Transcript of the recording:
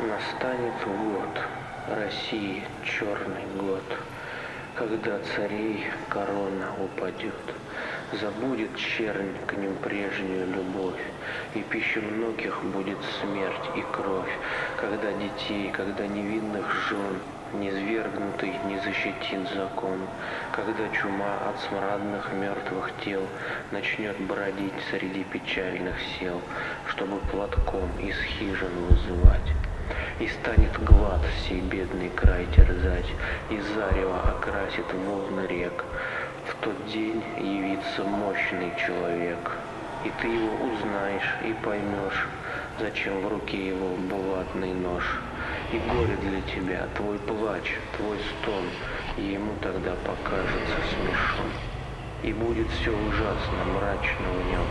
Настанет год, России черный год, Когда царей корона упадет, Забудет чернь к ним прежнюю любовь, И пища многих будет смерть и кровь, Когда детей, когда невинных жен Низвергнутый не защитит закон, Когда чума от смрадных мертвых тел Начнет бродить среди печальных сел, Чтобы платком из хижин вызывать. И станет глад сей бедный край терзать, И зарево окрасит волны рек. В тот день явится мощный человек, И ты его узнаешь и поймешь, Зачем в руке его булатный нож. И горе для тебя, твой плач, твой стон, И ему тогда покажется смешон. И будет все ужасно, мрачно в нем,